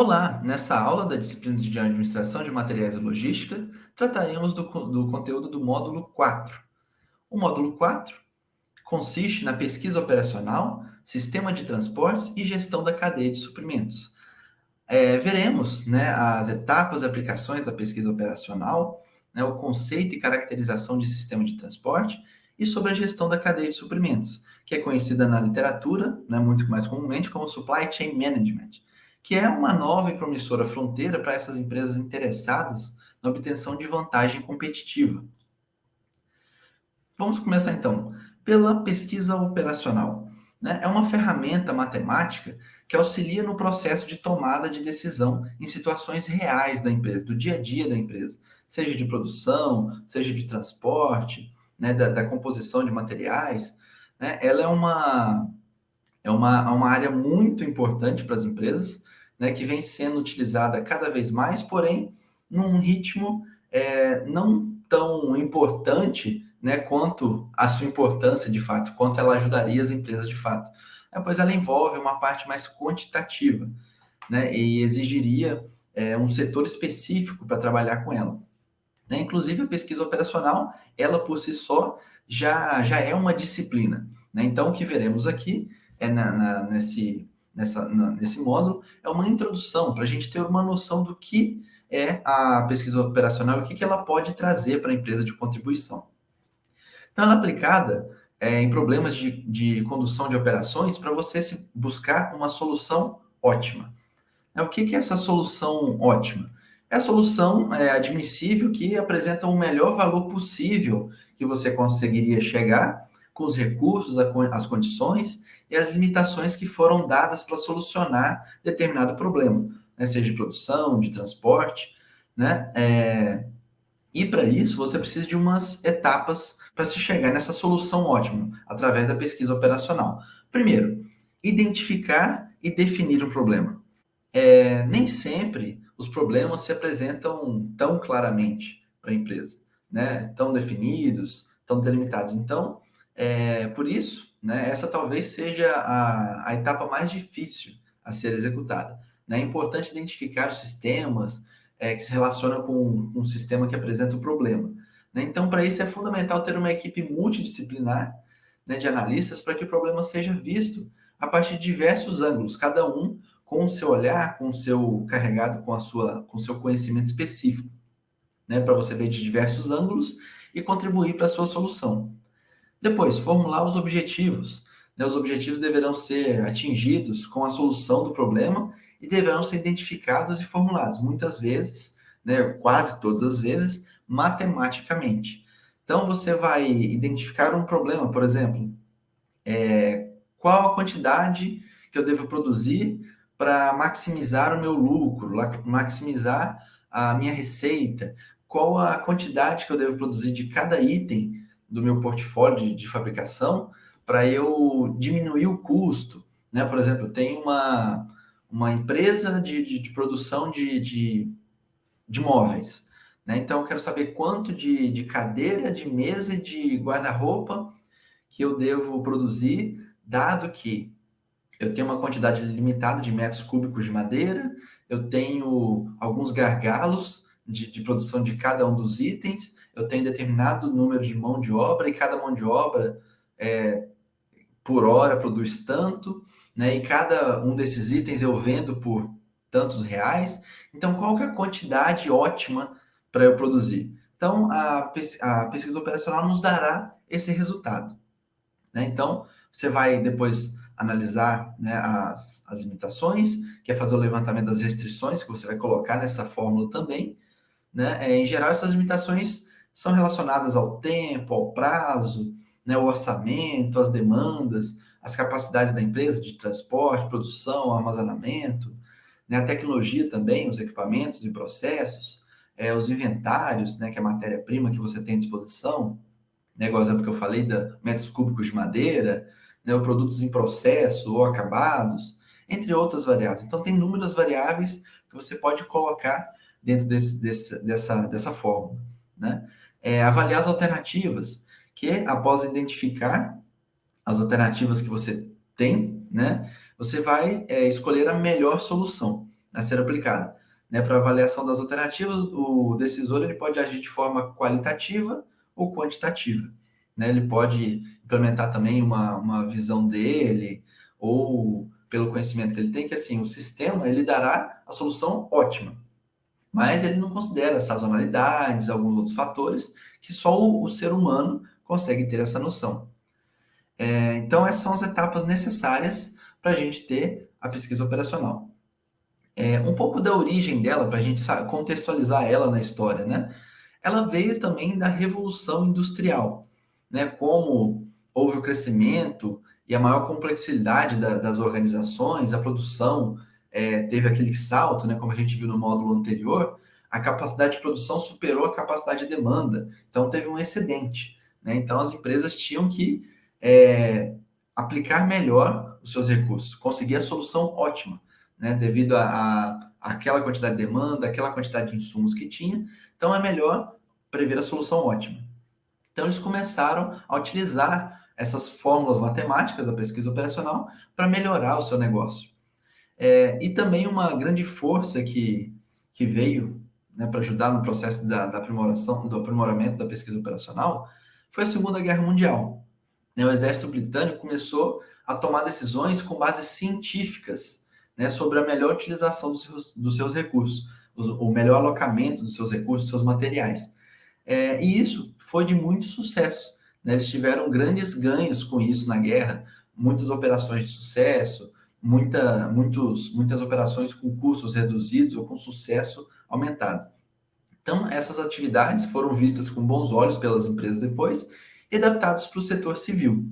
Olá! Nessa aula da disciplina de Administração de Materiais e Logística, trataremos do, do conteúdo do módulo 4. O módulo 4 consiste na pesquisa operacional, sistema de transportes e gestão da cadeia de suprimentos. É, veremos né, as etapas e aplicações da pesquisa operacional, né, o conceito e caracterização de sistema de transporte e sobre a gestão da cadeia de suprimentos, que é conhecida na literatura, né, muito mais comumente, como Supply Chain Management que é uma nova e promissora fronteira para essas empresas interessadas na obtenção de vantagem competitiva. Vamos começar então pela pesquisa operacional. Né? É uma ferramenta matemática que auxilia no processo de tomada de decisão em situações reais da empresa, do dia a dia da empresa, seja de produção, seja de transporte, né, da, da composição de materiais. Né? Ela é uma, é uma, uma área muito importante para as empresas, né, que vem sendo utilizada cada vez mais, porém, num ritmo é, não tão importante né, quanto a sua importância de fato, quanto ela ajudaria as empresas de fato. É, pois ela envolve uma parte mais quantitativa né, e exigiria é, um setor específico para trabalhar com ela. Né? Inclusive, a pesquisa operacional, ela por si só, já, já é uma disciplina. Né? Então, o que veremos aqui é na, na, nesse nessa, na, nesse módulo é uma introdução para a gente ter uma noção do que é a pesquisa operacional e o que, que ela pode trazer para a empresa de contribuição. Então, ela é aplicada é, em problemas de, de condução de operações para você se buscar uma solução ótima. É, o que, que é essa solução ótima? É a solução é, admissível que apresenta o melhor valor possível que você conseguiria chegar com os recursos, as condições e as limitações que foram dadas para solucionar determinado problema, né? seja de produção, de transporte, né? É... E para isso você precisa de umas etapas para se chegar nessa solução ótima, através da pesquisa operacional. Primeiro, identificar e definir um problema. É, nem sempre os problemas se apresentam tão claramente para a empresa, né? tão definidos, tão delimitados. Então, é, por isso, né, essa talvez seja a, a etapa mais difícil a ser executada. Né? É importante identificar os sistemas é, que se relacionam com um sistema que apresenta o problema. Né? Então, para isso é fundamental ter uma equipe multidisciplinar né, de analistas para que o problema seja visto a partir de diversos ângulos, cada um com o seu olhar, com o seu carregado, com a sua, com o seu conhecimento específico, né, para você ver de diversos ângulos e contribuir para a sua solução. Depois, formular os objetivos. Né? Os objetivos deverão ser atingidos com a solução do problema e deverão ser identificados e formulados, muitas vezes, né, quase todas as vezes, matematicamente. Então, você vai identificar um problema, por exemplo, é, qual a quantidade que eu devo produzir para maximizar o meu lucro, maximizar a minha receita, qual a quantidade que eu devo produzir de cada item do meu portfólio de, de fabricação para eu diminuir o custo. Né? Por exemplo, tenho uma, uma empresa de, de, de produção de, de, de móveis. Né? Então, eu quero saber quanto de, de cadeira, de mesa e de guarda-roupa que eu devo produzir, dado que eu tenho uma quantidade limitada de metros cúbicos de madeira, eu tenho alguns gargalos de, de produção de cada um dos itens, eu tenho determinado número de mão de obra e cada mão de obra é, por hora produz tanto, né? E cada um desses itens eu vendo por tantos reais. Então, qual que é a quantidade ótima para eu produzir? Então, a, a pesquisa operacional nos dará esse resultado. Né? Então, você vai depois analisar né, as, as limitações, quer fazer o levantamento das restrições que você vai colocar nessa fórmula também. Né? É, em geral, essas limitações são relacionadas ao tempo, ao prazo, né, o orçamento, as demandas, as capacidades da empresa de transporte, produção, armazenamento, né, a tecnologia também, os equipamentos e processos, é, os inventários, né, que é a matéria-prima que você tem à disposição, né, igual exemplo que eu falei, da metros cúbicos de madeira, né, ou produtos em processo ou acabados, entre outras variáveis. Então, tem inúmeras variáveis que você pode colocar dentro desse, desse, dessa, dessa fórmula. Né? É, avaliar as alternativas, que após identificar as alternativas que você tem, né, você vai é, escolher a melhor solução. a ser aplicada. Né, Para avaliação das alternativas, o decisor ele pode agir de forma qualitativa ou quantitativa. Né? Ele pode implementar também uma, uma visão dele, ou pelo conhecimento que ele tem, que assim, o sistema ele dará a solução ótima, mas ele não considera sazonalidades, alguns outros fatores, que só o, o ser humano consegue ter essa noção. É, então, essas são as etapas necessárias para a gente ter a pesquisa operacional. É, um pouco da origem dela, para a gente contextualizar ela na história, né? Ela veio também da Revolução Industrial, né? Como houve o crescimento e a maior complexidade da, das organizações, a produção é, teve aquele salto, né? Como a gente viu no módulo anterior, a capacidade de produção superou a capacidade de demanda, então teve um excedente, né? Então as empresas tinham que é, aplicar melhor os seus recursos, conseguir a solução ótima, né? Devido a, a aquela quantidade de demanda, aquela quantidade de insumos que tinha, então é melhor prever a solução ótima. Então eles começaram a utilizar essas fórmulas matemáticas da pesquisa operacional para melhorar o seu negócio. É, e também uma grande força que, que veio né, para ajudar no processo da, da, aprimoração, do aprimoramento da pesquisa operacional foi a Segunda Guerra Mundial. Né, o exército britânico começou a tomar decisões com bases científicas né, sobre a melhor utilização dos seus, dos seus recursos, o melhor alocamento dos seus recursos, dos seus materiais. É, e isso foi de muito sucesso. Né? Eles tiveram grandes ganhos com isso na guerra, muitas operações de sucesso, muita, muitos, muitas operações com custos reduzidos ou com sucesso aumentado. Então, essas atividades foram vistas com bons olhos pelas empresas depois e adaptadas para o setor civil.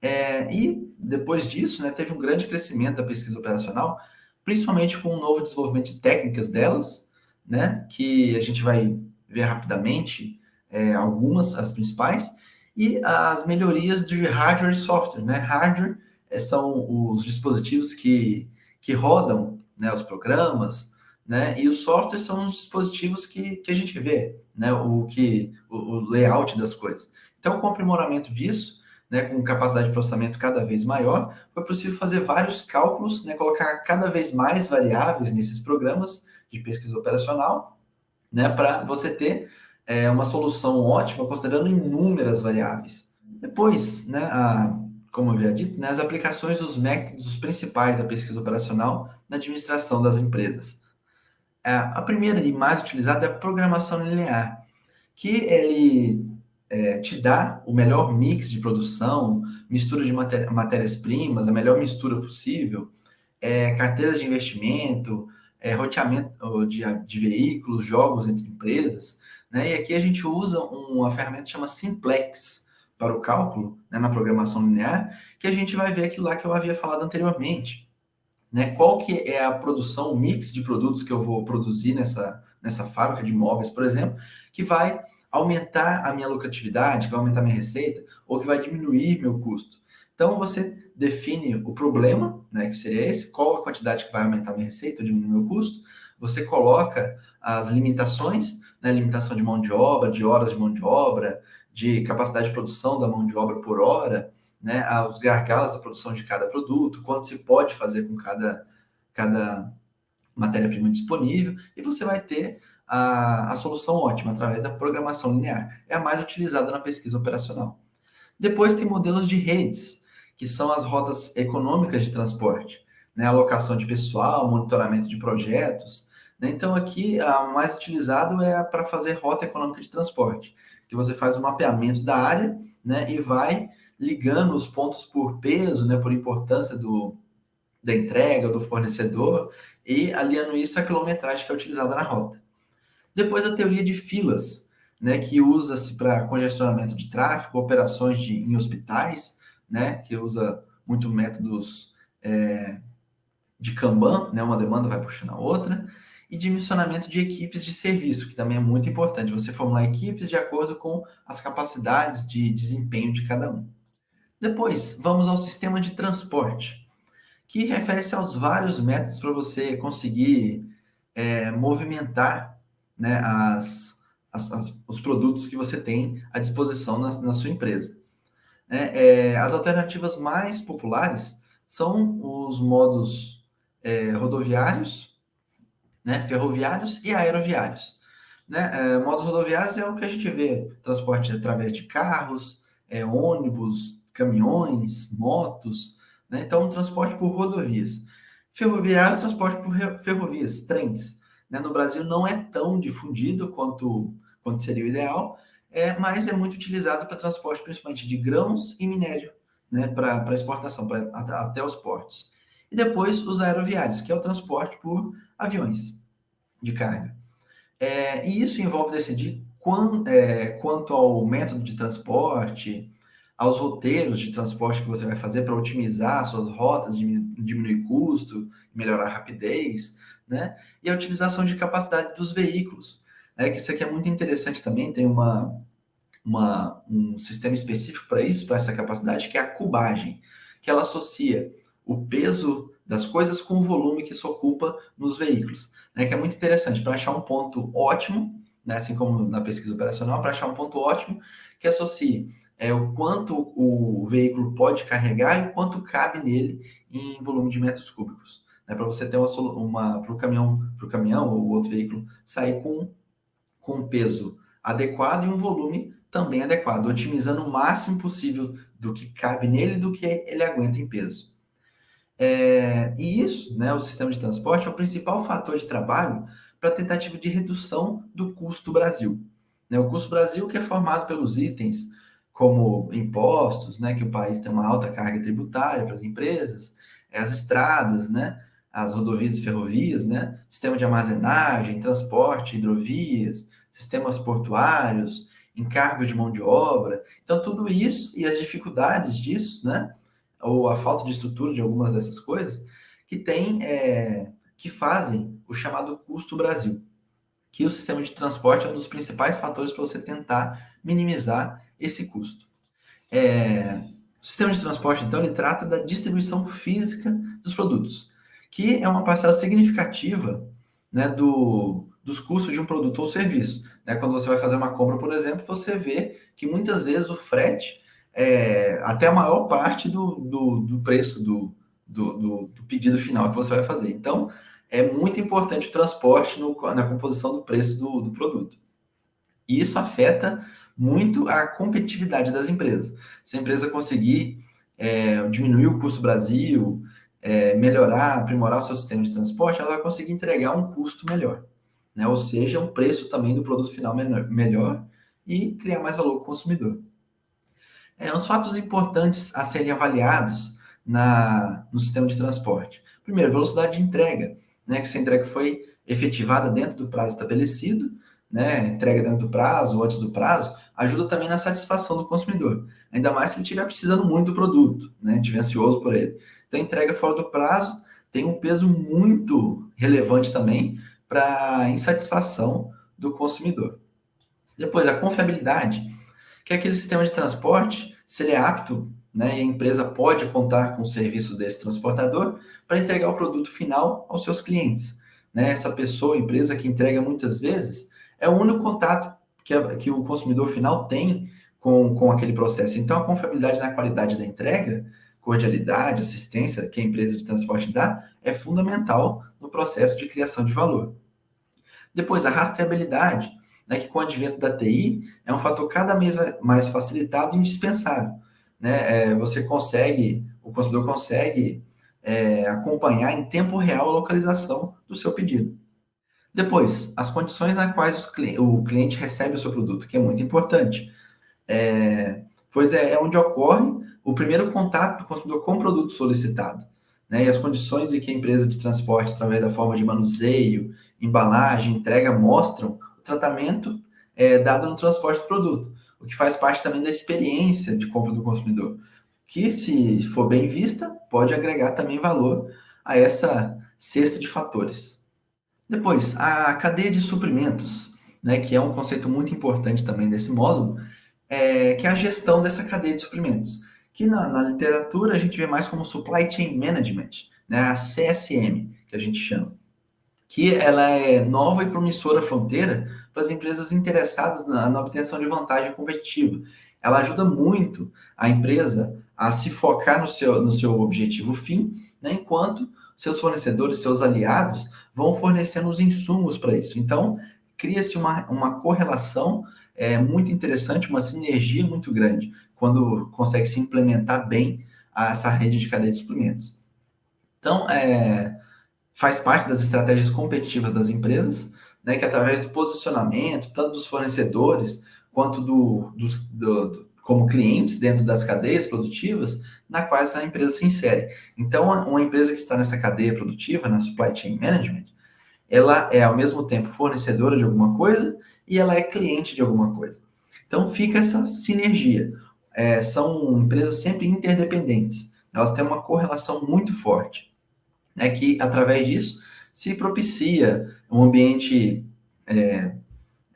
É, e depois disso, né, teve um grande crescimento da pesquisa operacional, principalmente com o um novo desenvolvimento de técnicas delas, né, que a gente vai ver rapidamente é, algumas, as principais, e as melhorias de hardware e software. Né? Hardware são os dispositivos que, que rodam né, os programas, né? E os softwares são os dispositivos que, que a gente vê, né? O que o, o layout das coisas. Então, com o aprimoramento disso, né, com capacidade de processamento cada vez maior, foi possível fazer vários cálculos, né, colocar cada vez mais variáveis nesses programas de pesquisa operacional, né, para você ter é, uma solução ótima considerando inúmeras variáveis. Depois, né, a, como eu havia dito, né, as aplicações dos métodos principais da pesquisa operacional na administração das empresas. É, a primeira e mais utilizada é a programação linear, que ele é, te dá o melhor mix de produção, mistura de matérias-primas, a melhor mistura possível, é, carteiras de investimento, é, roteamento de, de, veículos, jogos entre empresas. Né? E aqui a gente usa uma ferramenta que chama Simplex para o cálculo, né, na programação linear, que a gente vai ver aquilo lá que eu havia falado anteriormente. Né? Qual que é a produção, o mix de produtos que eu vou produzir nessa, nessa fábrica de móveis, por exemplo, que vai aumentar a minha lucratividade, que vai aumentar a minha receita, ou que vai diminuir meu custo. Então, você define o problema, né, que seria esse, qual a quantidade que vai aumentar minha receita ou diminuir meu custo, você coloca as limitações, né, limitação de mão de obra, de horas de mão de obra, de capacidade de produção da mão de obra por hora, né, os gargalos da produção de cada produto, quanto se pode fazer com cada, cada matéria-prima disponível, e você vai ter a, a solução ótima através da programação linear. É a mais utilizada na pesquisa operacional. Depois tem modelos de redes, que são as rotas econômicas de transporte, né? alocação de pessoal, monitoramento de projetos. Né? Então, aqui, a mais utilizado é para fazer rota econômica de transporte, que você faz o mapeamento da área né? e vai ligando os pontos por peso, né? por importância do, da entrega, do fornecedor, e aliando isso à quilometragem que é utilizada na rota. Depois, a teoria de filas, né? que usa-se para congestionamento de tráfego, operações de, em hospitais, né, que usa muito métodos é, de Kanban, né, uma demanda vai puxando a outra, e dimensionamento de equipes de serviço, que também é muito importante, você formular equipes de acordo com as capacidades de desempenho de cada um. Depois, vamos ao sistema de transporte, que refere-se aos vários métodos para você conseguir é, movimentar né, as, as, as, os produtos que você tem à disposição na, na sua empresa. Né? É, as alternativas mais populares são os modos é, rodoviários, né, ferroviários e aeroviários. Né? É, modos rodoviários é o que a gente vê, transporte através de carros, é, ônibus, caminhões, motos, né? então transporte por rodovias. Ferroviários, transporte por ferrovias, trens. Né? No Brasil não é tão difundido quanto, quanto seria o ideal, é, mas é muito utilizado para transporte principalmente de grãos e minério, né? para exportação, pra, até os portos. E depois os aeroviários, que é o transporte por aviões de carga. É, e isso envolve decidir é, quanto ao método de transporte, aos roteiros de transporte que você vai fazer para otimizar suas rotas, diminuir custo, melhorar a rapidez, né? E a utilização de capacidade dos veículos, né? Que isso aqui é muito interessante também, tem uma, uma, um sistema específico para isso, para essa capacidade, que é a cubagem, que ela associa o peso das coisas com o volume que isso ocupa nos veículos, né? Que é muito interessante para achar um ponto ótimo, né? Assim como na pesquisa operacional, para achar um ponto ótimo que associe é, o quanto o veículo pode carregar e o quanto cabe nele em volume de metros cúbicos, né? Para você ter uma, uma para o caminhão, para o caminhão ou outro veículo sair com com um peso adequado e um volume também adequado, otimizando o máximo possível do que cabe nele e do que ele aguenta em peso. É, e isso, né, o sistema de transporte, é o principal fator de trabalho para a tentativa de redução do custo Brasil. Né, o custo Brasil que é formado pelos itens como impostos, né, que o país tem uma alta carga tributária para as empresas, as estradas, né, as rodovias e ferrovias, né, sistema de armazenagem, transporte, hidrovias, sistemas portuários, encargos de mão de obra. Então, tudo isso e as dificuldades disso, né, ou a falta de estrutura de algumas dessas coisas, que tem, é, que fazem o chamado custo Brasil, que o sistema de transporte é um dos principais fatores para você tentar minimizar esse custo. É, o sistema de transporte, então, ele trata da distribuição física dos produtos, que é uma parcela significativa né, do, dos custos de um produto ou serviço. Né? Quando você vai fazer uma compra, por exemplo, você vê que muitas vezes o frete é, até a maior parte do, do, do preço do, do, do, pedido final que você vai fazer. Então, é muito importante o transporte no, na composição do preço do, produto. E isso afeta muito a competitividade das empresas. Se a empresa conseguir é, diminuir o custo Brasil, é, melhorar, aprimorar o seu sistema de transporte, ela vai conseguir entregar um custo melhor. Né? Ou seja, um preço também do produto final menor, melhor e criar mais valor para o consumidor. É, uns fatos importantes a serem avaliados na, no sistema de transporte. Primeiro, velocidade de entrega, né, que essa entrega foi efetivada dentro do prazo estabelecido, né, entrega dentro do prazo antes do prazo, ajuda também na satisfação do consumidor. Ainda mais se ele estiver precisando muito do produto, né, estiver ansioso por ele. Então, entrega fora do prazo tem um peso muito relevante também para a insatisfação do consumidor. Depois, a confiabilidade que aquele sistema de transporte, se ele é apto, né, e a empresa pode contar com o serviço desse transportador para entregar o produto final aos seus clientes. Né? Essa pessoa, empresa que entrega muitas vezes, é o único contato que, a, que o consumidor final tem com, com aquele processo. Então, a confiabilidade na qualidade da entrega, cordialidade, assistência que a empresa de transporte dá, é fundamental no processo de criação de valor. Depois, a rastreabilidade né, que com o advento da TI é um fator cada vez mais facilitado e indispensável. Né? É, você consegue, o consumidor consegue é, acompanhar em tempo real a localização do seu pedido. Depois, as condições nas quais o cliente recebe o seu produto, que é muito importante. É, pois é, é onde ocorre o primeiro contato do consumidor com o produto solicitado. Né, e as condições em que a empresa de transporte, através da forma de manuseio, embalagem, entrega, mostram tratamento é, dado no transporte do produto, o que faz parte também da experiência de compra do consumidor, que, se for bem vista, pode agregar também valor a essa cesta de fatores. Depois, a cadeia de suprimentos, né, que é um conceito muito importante também desse módulo, é, que é a gestão dessa cadeia de suprimentos, que na, na literatura a gente vê mais como Supply Chain Management, né, a CSM, que a gente chama que ela é nova e promissora fronteira para as empresas interessadas na, na, obtenção de vantagem competitiva. Ela ajuda muito a empresa a se focar no seu, no seu objetivo fim, né, enquanto seus fornecedores, seus aliados, vão fornecendo os insumos para isso. Então, cria-se uma, uma correlação é, muito interessante, uma sinergia muito grande, quando consegue se implementar bem essa rede de cadeia de suprimentos. Então, é, faz parte das estratégias competitivas das empresas, né, que através do posicionamento, tanto dos fornecedores quanto do, dos, do, do, como clientes dentro das cadeias produtivas, na qual essa empresa se insere. Então, uma empresa que está nessa cadeia produtiva, na supply chain management, ela é ao mesmo tempo fornecedora de alguma coisa e ela é cliente de alguma coisa. Então fica essa sinergia. É, são empresas sempre interdependentes. Elas têm uma correlação muito forte. É que através disso se propicia um ambiente é,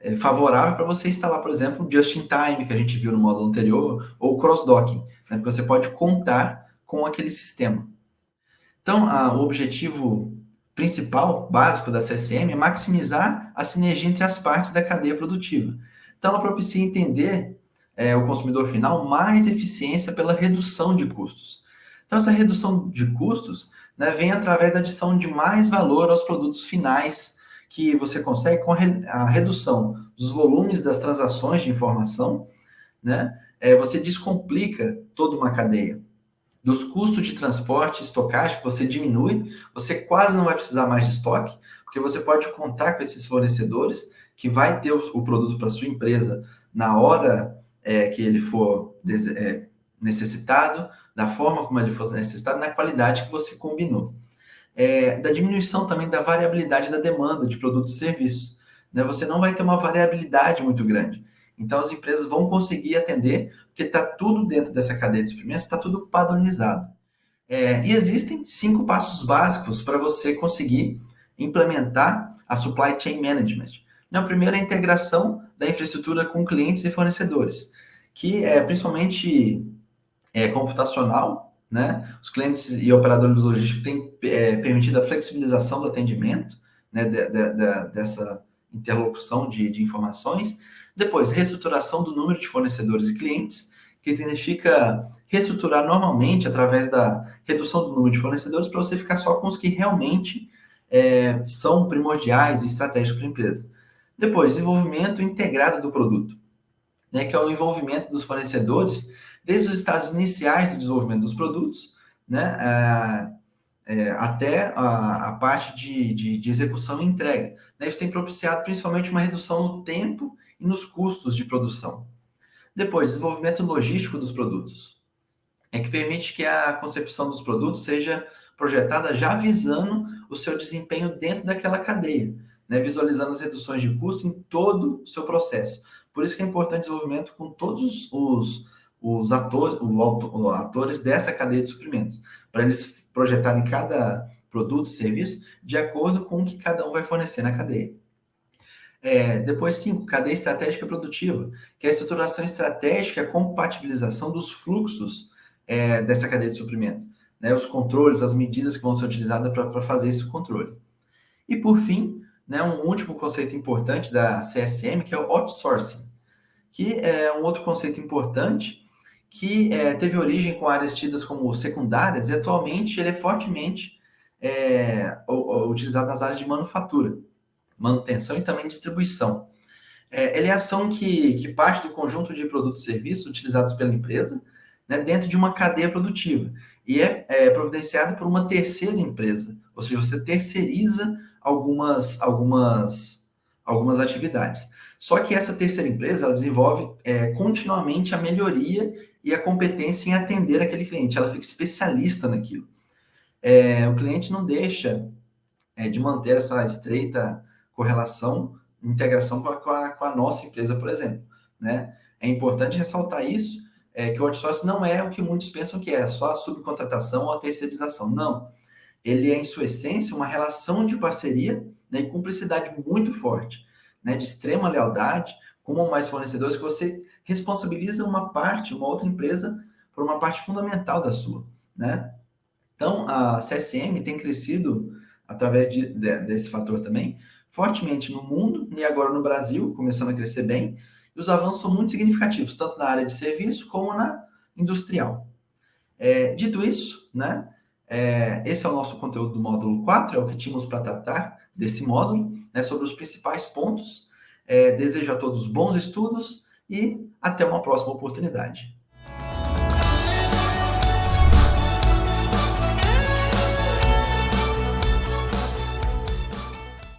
é, favorável para você instalar, por exemplo, o just in time que a gente viu no módulo anterior ou cross-docking, né, porque você pode contar com aquele sistema. Então, a, o objetivo principal, básico da CSM é maximizar a sinergia entre as partes da cadeia produtiva. Então, ela propicia entender é, o consumidor final mais eficiência pela redução de custos. Então, essa redução de custos né, vem através da adição de mais valor aos produtos finais que você consegue com a, re a redução dos volumes das transações de informação, né? É, você descomplica toda uma cadeia dos custos de transporte, estocagem, você diminui, você quase não vai precisar mais de estoque, porque você pode contar com esses fornecedores que vai ter o, o produto para sua empresa na hora é, que ele for é, necessitado, da forma como ele for necessitado, na qualidade que você combinou. É, da diminuição também da variabilidade da demanda de produtos e serviços. Né? Você não vai ter uma variabilidade muito grande. Então, as empresas vão conseguir atender, porque está tudo dentro dessa cadeia de suprimentos, está tudo padronizado. É, e existem cinco passos básicos para você conseguir implementar a supply chain management. O primeiro é a integração da infraestrutura com clientes e fornecedores, que é principalmente é, computacional, né? Os clientes e operadores logísticos têm é, permitido a flexibilização do atendimento, né, de, de, de, dessa interlocução de, de informações, depois, reestruturação do número de fornecedores e clientes, que significa reestruturar normalmente através da redução do número de fornecedores para você ficar só com os que realmente é, são primordiais e estratégicos para a empresa. Depois, desenvolvimento integrado do produto, né, que é o envolvimento dos fornecedores desde os estágios iniciais do desenvolvimento dos produtos, né, é, é, até a, a parte de, de, de, execução e entrega. Né, isso tem propiciado principalmente uma redução no tempo e nos custos de produção. Depois, desenvolvimento logístico dos produtos. É que permite que a concepção dos produtos seja projetada já visando o seu desempenho dentro daquela cadeia, né? visualizando as reduções de custo em todo o seu processo. Por isso que é importante desenvolvimento com todos os, os atores, os atores dessa cadeia de suprimentos, para eles projetarem cada produto e serviço de acordo com o que cada um vai fornecer na cadeia. É, depois, cinco, cadeia estratégica produtiva, que é a estruturação estratégica e a compatibilização dos fluxos é, dessa cadeia de suprimento. Né, os controles, as medidas que vão ser utilizadas para fazer esse controle. E, por fim, né, um último conceito importante da CSM, que é o outsourcing, que é um outro conceito importante que é, teve origem com áreas tidas como secundárias e atualmente ele é fortemente é, utilizado nas áreas de manufatura manutenção e também distribuição. É, ele é ação que, que parte do conjunto de produtos e serviços utilizados pela empresa né, dentro de uma cadeia produtiva e é, é providenciado por uma terceira empresa, ou seja, você terceiriza algumas, algumas, algumas atividades. Só que essa terceira empresa ela desenvolve é, continuamente a melhoria e a competência em atender aquele cliente, ela fica especialista naquilo. É, o cliente não deixa é, de manter essa estreita correlação, integração com a, com a, com a nossa empresa, por exemplo. Né? É importante ressaltar isso, é, que o outsourcing não é o que muitos pensam que é, só a subcontratação ou a terceirização. Não. Ele é, em sua essência, uma relação de parceria né, e cumplicidade muito forte, né, de extrema lealdade, com mais fornecedores, que você responsabiliza uma parte, uma outra empresa, por uma parte fundamental da sua. Né? Então, a CSM tem crescido através de, de, desse fator também, fortemente no mundo e agora no Brasil, começando a crescer bem, e os avanços são muito significativos, tanto na área de serviço como na industrial. É, dito isso, né, É, esse é o nosso conteúdo do módulo 4, é o que tínhamos para tratar desse módulo, né, sobre os principais pontos. É, desejo a todos bons estudos e até uma próxima oportunidade.